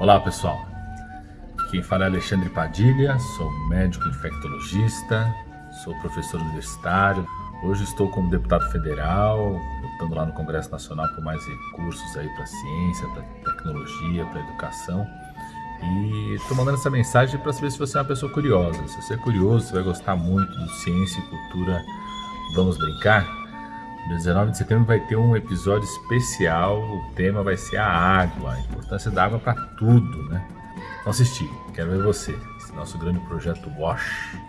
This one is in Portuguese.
Olá pessoal, quem fala é Alexandre Padilha, sou médico infectologista, sou professor universitário. Hoje estou como deputado federal, lutando lá no Congresso Nacional por mais recursos aí para ciência, para tecnologia, para educação. E estou mandando essa mensagem para saber se você é uma pessoa curiosa. Se você é curioso, você vai gostar muito do Ciência e Cultura Vamos Brincar. No 19 de setembro vai ter um episódio especial, o tema vai ser a água, a importância da água para tudo, né? Vamos assistir, quero ver você, esse nosso grande projeto WASH.